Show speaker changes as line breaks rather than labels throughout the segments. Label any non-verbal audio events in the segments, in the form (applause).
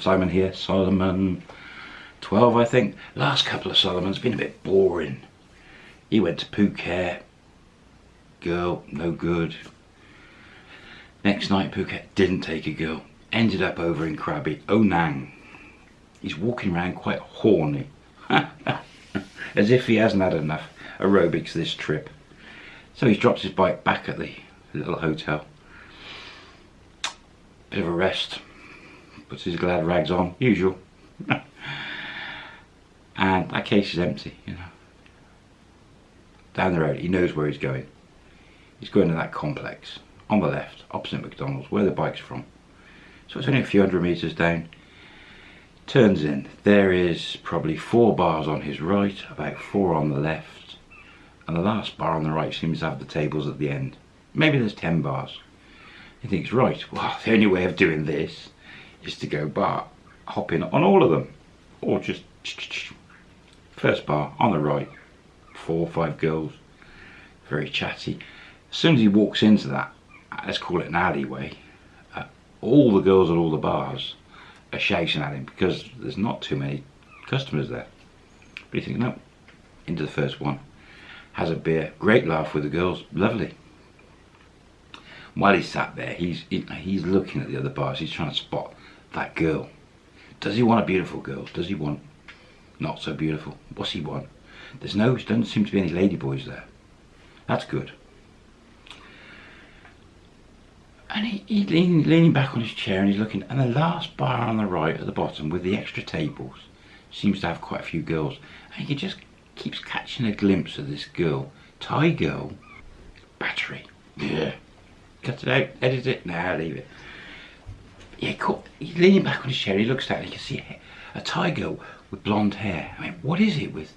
Simon here, Solomon 12 I think. Last couple of Solomon's been a bit boring. He went to Phuket, girl, no good. Next night Phuket didn't take a girl, ended up over in Krabi, oh, Ao Nang. He's walking around quite horny, (laughs) as if he hasn't had enough aerobics this trip. So he's dropped his bike back at the little hotel. Bit of a rest, puts his glad rags on, usual. (laughs) and that case is empty, you know. Down the road, he knows where he's going. He's going to that complex on the left, opposite McDonald's, where the bike's from. So it's only a few hundred metres down. Turns in, there is probably four bars on his right, about four on the left, and the last bar on the right seems to have the tables at the end. Maybe there's ten bars. He thinks, right, well, (laughs) the only way of doing this is to go bar, hop in on all of them, or just first bar on the right, four or five girls, very chatty. As soon as he walks into that, let's call it an alleyway, uh, all the girls at all the bars are shouting at him because there's not too many customers there. But you think, no, into the first one, has a beer, great laugh with the girls, lovely. While he's sat there, he's he's looking at the other bars, he's trying to spot that girl. Does he want a beautiful girl? Does he want not so beautiful? What's he want? There's no, there doesn't seem to be any ladyboys there. That's good. And he, he's leaning, leaning back on his chair and he's looking, and the last bar on the right at the bottom with the extra tables seems to have quite a few girls. And he just keeps catching a glimpse of this girl, Thai girl, battery. Yeah. Cut it out, edit it, now nah, leave it. Yeah, he's leaning back on his chair, he looks down and he can see a Thai girl with blonde hair. I mean, what is it with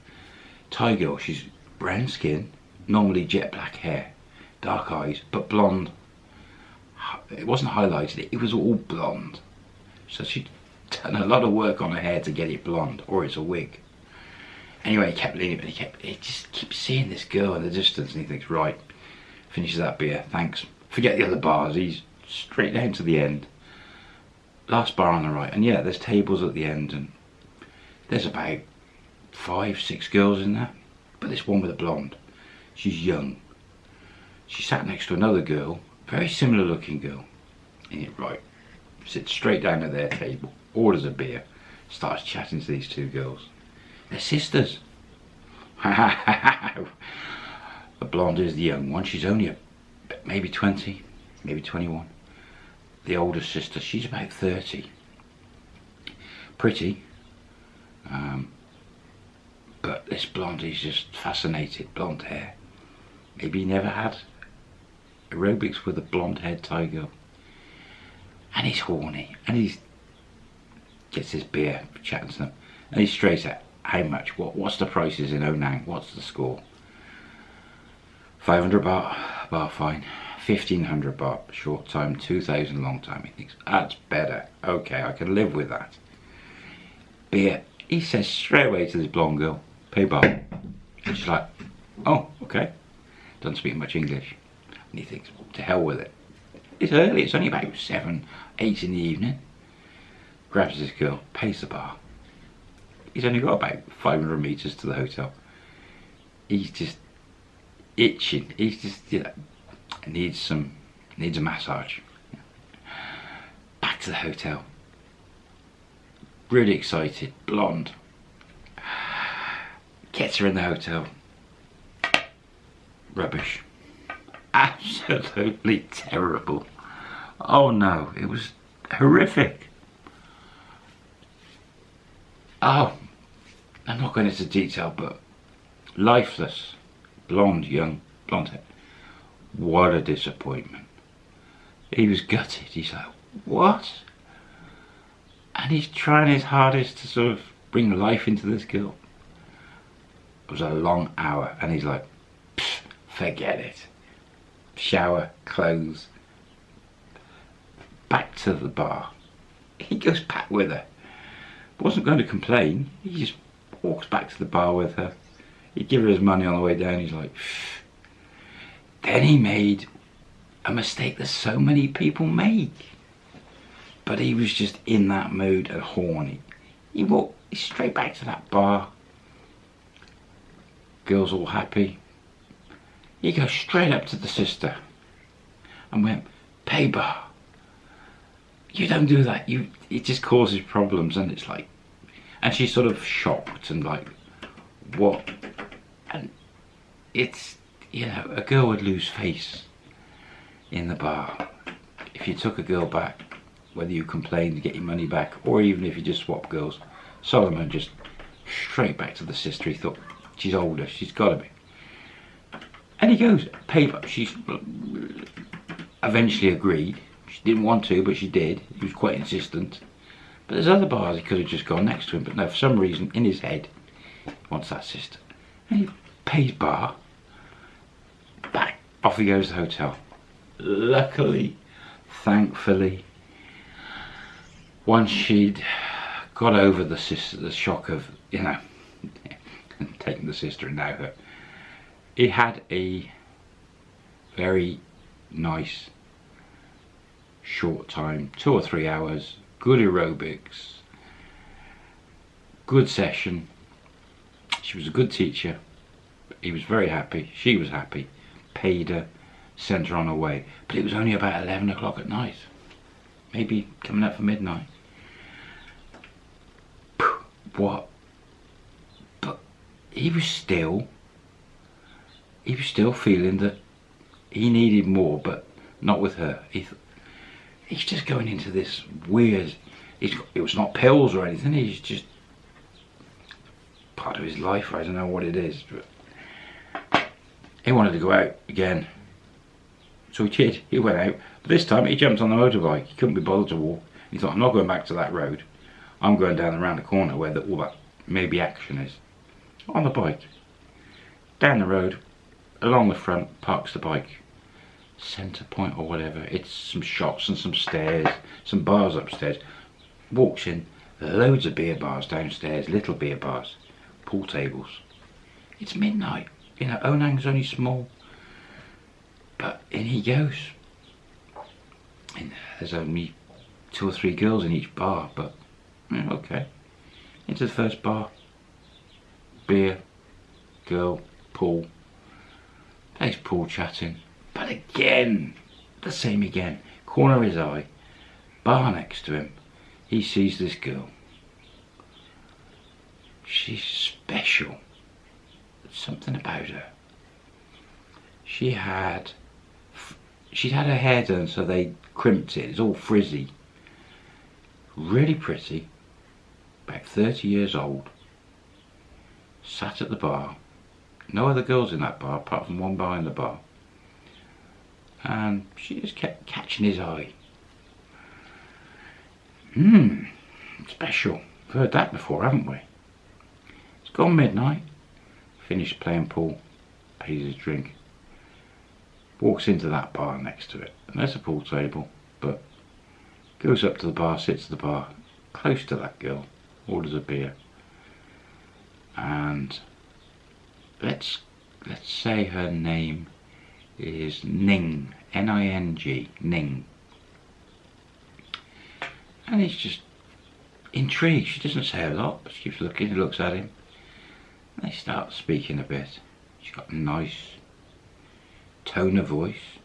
Thai girl? She's brown skin, normally jet black hair, dark eyes, but blonde it wasn't highlighted, it was all blonde. So she'd (laughs) done a lot of work on her hair to get it blonde, or it's a wig. Anyway, he kept leaning, but he kept, he just keeps seeing this girl in the distance, and he thinks, right, finishes that beer, thanks. Forget the other bars, he's straight down to the end. Last bar on the right, and yeah, there's tables at the end, and there's about five, six girls in there, but this one with a blonde, she's young. She sat next to another girl very similar looking girl. Yeah, right. Sits straight down at their table, orders a beer, starts chatting to these two girls. They're sisters. (laughs) the blonde is the young one. She's only a, maybe 20, maybe 21. The older sister, she's about 30. Pretty. Um, but this blonde is just fascinated. Blonde hair. Maybe he never had aerobics with a blonde haired tiger. And he's horny. And he gets his beer, chatting to them. And he's straight at how much, what, what's the prices in Ao Nang, what's the score? 500 baht, bar fine. 1500 baht, short time, 2000 long time. He thinks, ah, that's better. Okay, I can live with that. Beer. He says straight away to this blonde girl, pay bar. And she's like, oh, okay. Doesn't speak much English. And he thinks, to hell with it. It's early, it's only about seven, eight in the evening. Grabs this girl, pays the bar. He's only got about 500 metres to the hotel. He's just itching. He's just, you know, needs some, needs a massage. Back to the hotel. Really excited, blonde. Gets her in the hotel. Rubbish absolutely terrible. Oh no, it was horrific. Oh, I'm not going into detail, but lifeless, blonde, young, blonde hair. What a disappointment. He was gutted. He's like, what? And he's trying his hardest to sort of bring life into this girl. It was a long hour, and he's like, forget it shower, clothes, back to the bar. He goes back with her. Wasn't going to complain. He just walks back to the bar with her. He'd give her his money on the way down. He's like, Phew. Then he made a mistake that so many people make. But he was just in that mood and horny. He walked straight back to that bar. Girls all happy. He goes straight up to the sister and went, "Pay bar." You don't do that. You it just causes problems, and it's like, and she's sort of shocked and like, what? And it's know a girl would lose face in the bar if you took a girl back, whether you complained to get your money back, or even if you just swap girls. Solomon just straight back to the sister. He thought she's older. She's got to be. And he goes, pay. She's eventually agreed. She didn't want to, but she did. He was quite insistent. But there's other bars he could have just gone next to him, but no, for some reason, in his head, he wants that sister. And he pays bar. Off he goes to the hotel. Luckily, thankfully, once she'd got over the sister, the shock of, you know, (laughs) taking the sister and now her, he had a very nice short time, two or three hours, good aerobics, good session. She was a good teacher. He was very happy. She was happy. Paid her, sent her on her way. But it was only about 11 o'clock at night. Maybe coming up for midnight. What? But he was still, he was still feeling that he needed more, but not with her. He he's just going into this weird, it was not pills or anything, he's just part of his life, I don't know what it is, but he wanted to go out again. So he did, he went out, but this time he jumped on the motorbike, he couldn't be bothered to walk. He thought, I'm not going back to that road, I'm going down around the corner where the, all that maybe action is. On the bike, down the road, along the front, parks the bike centre point or whatever. It's some shops and some stairs, some bars upstairs. Walks in, loads of beer bars downstairs, little beer bars, pool tables. It's midnight. You know, Ao Nang's only small. But in he goes. And there's only two or three girls in each bar, but yeah, okay. Into the first bar. Beer, girl, pool. There's pool chatting. But again, the same again. Corner of his eye, bar next to him, he sees this girl. She's special. Something about her. She had, she'd had her hair done so they crimped it. It's all frizzy. Really pretty. About 30 years old. Sat at the bar. No other girls in that bar apart from one bar in the bar and she just kept catching his eye. Hmm, special. We've heard that before, haven't we? It's gone midnight. Finished playing pool, pays his drink, walks into that bar next to it. And there's a pool table, but goes up to the bar, sits at the bar, close to that girl, orders a beer. And let's let's say her name is Ning, N-I-N-G, Ning. And he's just intrigued. She doesn't say a lot, but she keeps looking, looks at him. They start speaking a bit. She's got a nice tone of voice.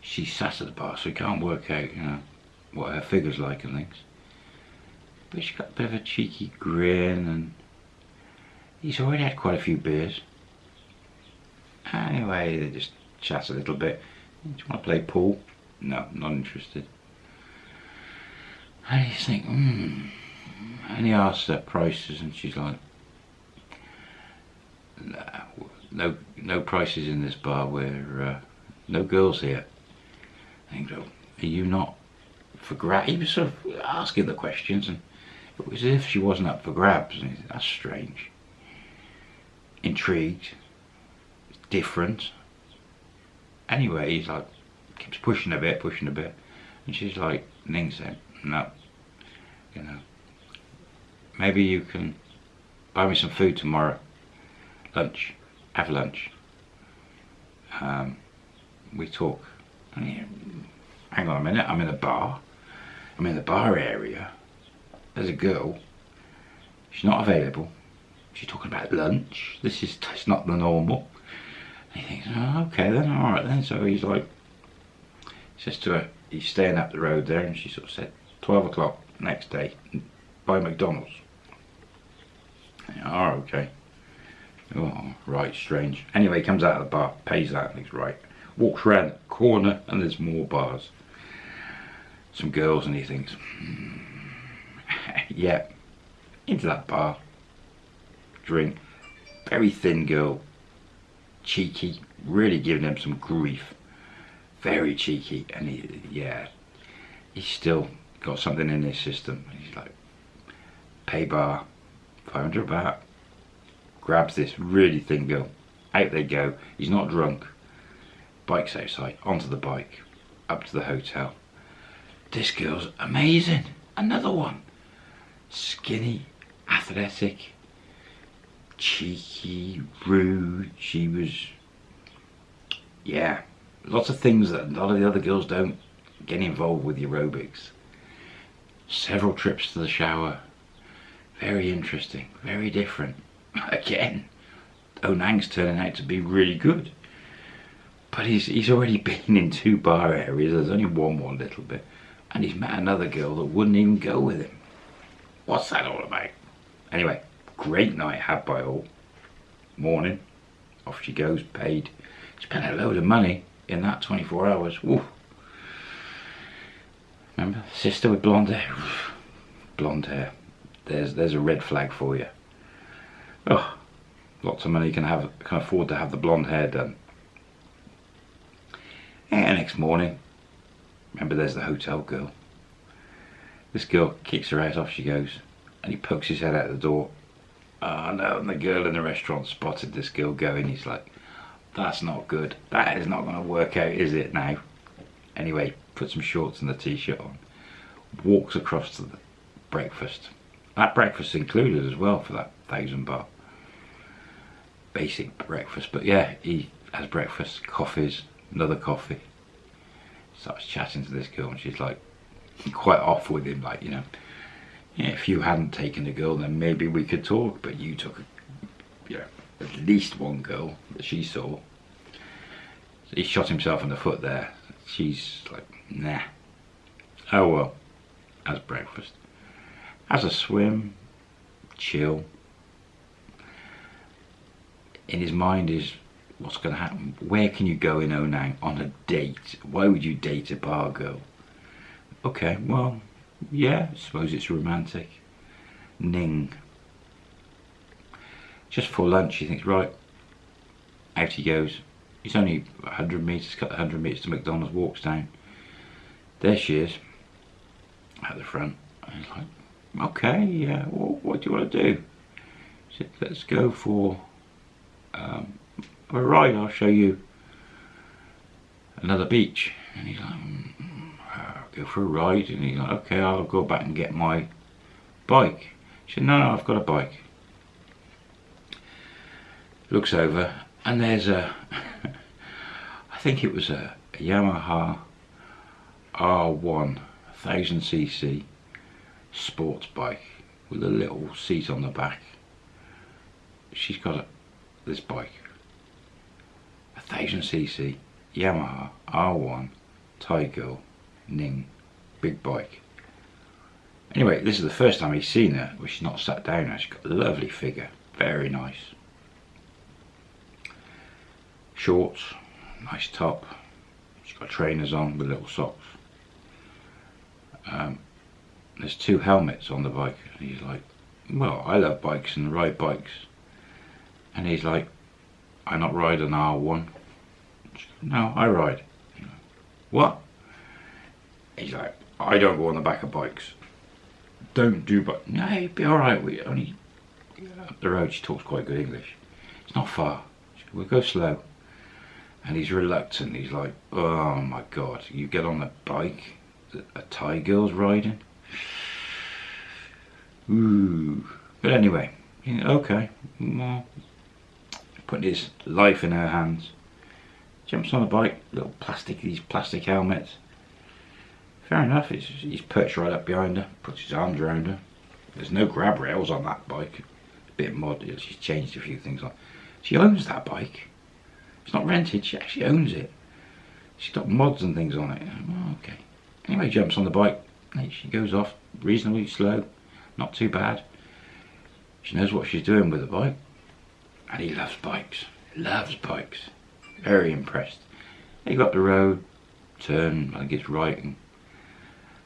She sat at the bar, so he can't work out, you know, what her figure's like and things. But she's got a bit of a cheeky grin and he's already had quite a few beers. Anyway, they just chat a little bit. Do you want to play pool? No, not interested. And you think, hmm. And he asks her prices and she's like, no, no prices in this bar where uh, no girls here. And go, are you not for grabs He was sort of asking the questions and it was as if she wasn't up for grabs. And said, that's strange. Intrigued different. Anyway, he's like, keeps pushing a bit, pushing a bit. And she's like, Ning said, no, you know, maybe you can buy me some food tomorrow. Lunch, have lunch. Um, we talk. Hang on a minute, I'm in a bar. I'm in the bar area. There's a girl. She's not available. She's talking about lunch. This is it's not the normal. And he thinks, oh, okay then, all right then. So he's like, says to her, he's staying up the road there, and she sort of said, 12 o'clock next day, by McDonald's. Oh, okay. Oh, right, strange. Anyway, he comes out of the bar, pays that, and he's right. Walks around the corner, and there's more bars. Some girls, and he thinks, hmm, (laughs) yeah, into that bar. Drink. Very thin girl. Cheeky. Really giving him some grief. Very cheeky. And he, yeah, he's still got something in his system. He's like, pay bar, 500 baht. Grabs this really thin girl. Out they go. He's not drunk. Bike's outside. Onto the bike. Up to the hotel. This girl's amazing. Another one. Skinny, athletic, cheeky, rude. She was, yeah, lots of things that a lot of the other girls don't get involved with aerobics. Several trips to the shower. Very interesting, very different. Again, Ao Nang's turning out to be really good. But he's, he's already been in two bar areas, there's only one more little bit. And he's met another girl that wouldn't even go with him. What's that all about? Anyway, great night had by all. Morning, off she goes, paid. Spent a load of money in that 24 hours. Remember, sister with blonde hair. Blonde hair. There's there's a red flag for you. Oh, lots of money can have can afford to have the blonde hair done. And next morning, remember there's the hotel girl. This girl kicks her out, off she goes, and he pokes his head out the door. Oh no, and the girl in the restaurant spotted this girl going. He's like, that's not good. That is not going to work out, is it now? Anyway, put some shorts and the t-shirt on. Walks across to the breakfast. That breakfast included as well for that thousand baht. Basic breakfast, but yeah, he has breakfast, coffees, another coffee. Starts chatting to this girl and she's like, quite off with him, like, you know, yeah, if you hadn't taken a girl, then maybe we could talk, but you took, you know, at least one girl that she saw. So he shot himself in the foot there. She's like, nah. Oh well, as breakfast. As a swim, chill. In his mind is, what's going to happen? Where can you go in oh Ao Nang on a date? Why would you date a bar girl? Okay, well, yeah, suppose it's romantic. Ning. Just for lunch, he thinks, right, out he goes. He's only 100 metres, cut 100 metres to McDonald's, walks down. There she is, at the front. He's like, okay, yeah, well, what do you want to do? He said, let's go for um, a ride, I'll show you another beach. And he's like, mm go for a ride. And he's like okay I'll go back and get my bike. She said no no I've got a bike. Looks over and there's a (laughs) I think it was a, a Yamaha R1 1000cc sports bike with a little seat on the back. She's got a, this bike a 1000cc Yamaha R1 Thai girl Ning big bike. Anyway, this is the first time he's seen her, where she's not sat down now. She's got a lovely figure, very nice. Shorts, nice top. She's got trainers on with little socks. Um, there's two helmets on the bike. And he's like, well, I love bikes and ride bikes. And he's like, I not ride an R1. No, I ride. What? He's like, I don't go on the back of bikes. Don't do but no, you'd be alright. We only up the road she talks quite good English. It's not far. We'll go slow. And he's reluctant. He's like, oh my god, you get on a bike that a Thai girl's riding. Ooh. But anyway, okay. Well, putting his life in her hands. Jumps on a bike, little plastic, these plastic helmets Fair enough, he's, perched right up behind her, puts his arms around her. There's no grab rails on that bike. A bit mod, she's changed a few things on. She owns that bike. It's not rented, she actually owns it. She's got mods and things on it. Oh, okay. Anyway, jumps on the bike. She goes off reasonably slow, not too bad. She knows what she's doing with the bike. And he loves bikes. Loves bikes. Very impressed. He got the road, turn, I it's right, and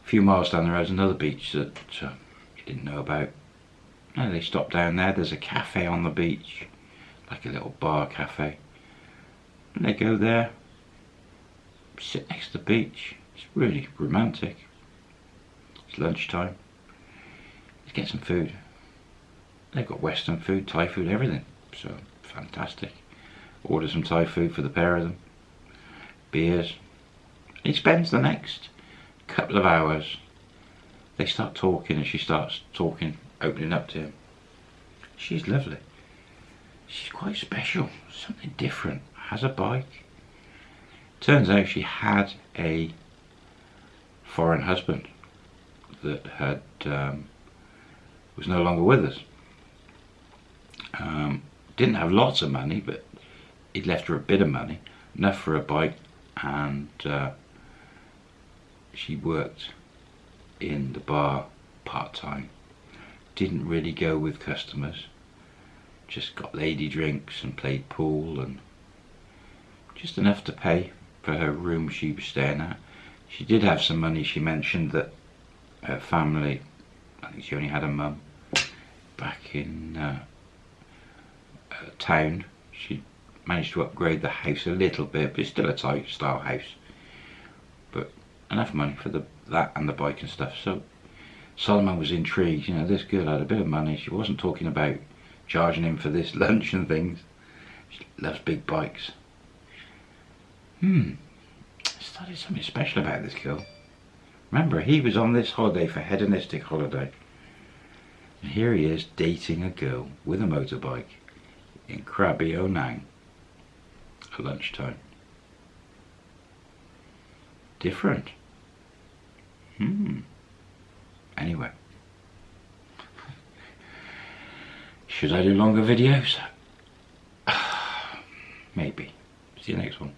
a few miles down the road is another beach that uh, he didn't know about. And they stopped down there. There's a cafe on the beach, like a little bar cafe. And they go there, sit next to the beach. It's really romantic. It's lunchtime. Let's get some food. They've got Western food, Thai food, everything. So fantastic. Order some Thai food for the pair of them. Beers. He spends the next couple of hours. They start talking and she starts talking, opening up to him. She's lovely. She's quite special, something different. Has a bike. Turns out she had a foreign husband that had um, was no longer with us. Um, didn't have lots of money, but he'd left her a bit of money, enough for a bike, and uh, she worked in the bar part-time. Didn't really go with customers, just got lady drinks and played pool and just enough to pay for her room she was staying at. She did have some money, she mentioned that her family, I think she only had a mum, back in uh, town. She managed to upgrade the house a little bit, but it's still a Thai style house. But enough money for the that and the bike and stuff. So Solomon was intrigued. You know, this girl had a bit of money. She wasn't talking about charging him for this (laughs) lunch and things. She loves big bikes. Hmm. Started something special about this girl. Remember, he was on this holiday for hedonistic holiday. And here he is dating a girl with a motorbike in Krabi Ao Nang at lunchtime. Different. Hmm. Anyway. Should I do longer videos? (sighs) Maybe. See you next one.